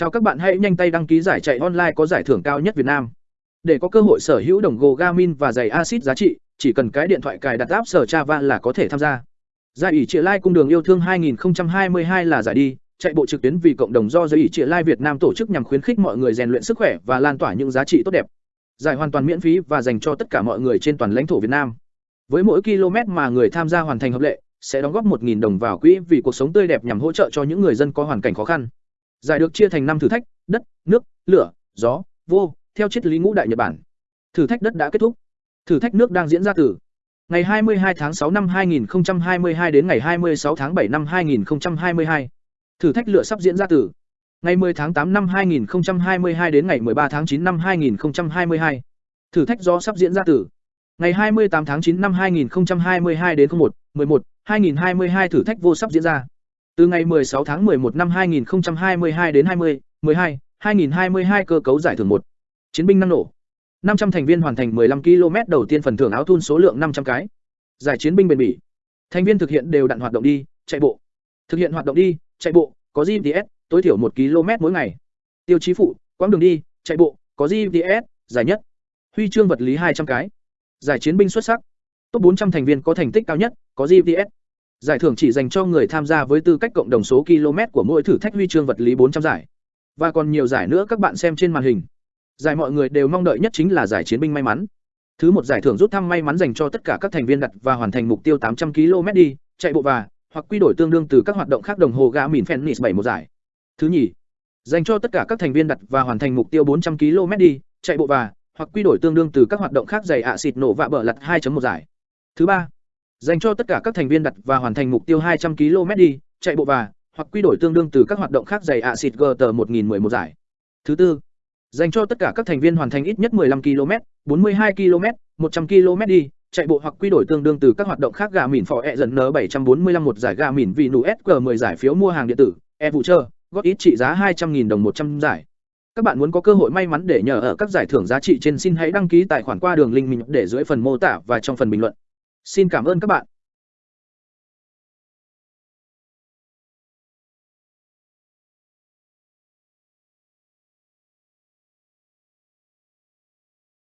Chào các bạn hãy nhanh tay đăng ký giải chạy online có giải thưởng cao nhất Việt Nam. Để có cơ hội sở hữu đồng hồ Garmin và giày axit giá trị, chỉ cần cái điện thoại cài đặt app sở Java là có thể tham gia. Giải ủy Triệu lai cung đường yêu thương 2022 là giải đi, chạy bộ trực tuyến vì cộng đồng do giới ủy Triệu lai Việt Nam tổ chức nhằm khuyến khích mọi người rèn luyện sức khỏe và lan tỏa những giá trị tốt đẹp. Giải hoàn toàn miễn phí và dành cho tất cả mọi người trên toàn lãnh thổ Việt Nam. Với mỗi km mà người tham gia hoàn thành hợp lệ, sẽ đóng góp 1.000 đồng vào quỹ vì cuộc sống tươi đẹp nhằm hỗ trợ cho những người dân có hoàn cảnh khó khăn. Giải được chia thành năm thử thách, đất, nước, lửa, gió, vô, theo triết lý ngũ đại Nhật Bản. Thử thách đất đã kết thúc. Thử thách nước đang diễn ra từ ngày 22 tháng 6 năm 2022 đến ngày 26 tháng 7 năm 2022. Thử thách lửa sắp diễn ra từ ngày 10 tháng 8 năm 2022 đến ngày 13 tháng 9 năm 2022. Thử thách gió sắp diễn ra từ ngày 28 tháng 9 năm 2022 đến 01, 11, 2022 thử thách vô sắp diễn ra. Từ ngày 16 tháng 11 năm 2022 đến 20, 12, 2022 cơ cấu giải thưởng 1. Chiến binh năng nổ. 500 thành viên hoàn thành 15 km đầu tiên phần thưởng áo thun số lượng 500 cái. Giải chiến binh bền bỉ. Thành viên thực hiện đều đặn hoạt động đi, chạy bộ. Thực hiện hoạt động đi, chạy bộ, có GPS, tối thiểu 1 km mỗi ngày. Tiêu chí phụ, quãng đường đi, chạy bộ, có GPS, giải nhất. Huy chương vật lý 200 cái. Giải chiến binh xuất sắc. Top 400 thành viên có thành tích cao nhất, có GPS. Giải thưởng chỉ dành cho người tham gia với tư cách cộng đồng số km của mỗi thử thách huy chương vật lý 400 giải. Và còn nhiều giải nữa các bạn xem trên màn hình. Giải mọi người đều mong đợi nhất chính là giải chiến binh may mắn. Thứ một giải thưởng rút thăm may mắn dành cho tất cả các thành viên đặt và hoàn thành mục tiêu 800 km đi, chạy bộ và hoặc quy đổi tương đương từ các hoạt động khác đồng hồ gã mìn Phoenix 7 một giải. Thứ nhì, dành cho tất cả các thành viên đặt và hoàn thành mục tiêu 400 km đi, chạy bộ và hoặc quy đổi tương đương từ các hoạt động khác giày ạ xịt nổ vạ bờ lật 2.1 giải. Thứ ba, dành cho tất cả các thành viên đặt và hoàn thành mục tiêu 200 km đi, chạy bộ và hoặc quy đổi tương đương từ các hoạt động khác dày ạ xịt GT 1011 giải. Thứ tư, dành cho tất cả các thành viên hoàn thành ít nhất 15 km, 42 km, 100 km đi, chạy bộ hoặc quy đổi tương đương từ các hoạt động khác gà mìn phò e dần n 745 một giải gà mìn vì nụ SQ 10 giải phiếu mua hàng điện tử, e vụ trơ, góp ít trị giá 200.000 đồng 100 giải. Các bạn muốn có cơ hội may mắn để nhờ ở các giải thưởng giá trị trên xin hãy đăng ký tài khoản qua đường link mình để dưới phần mô tả và trong phần bình luận. Xin cảm ơn các bạn.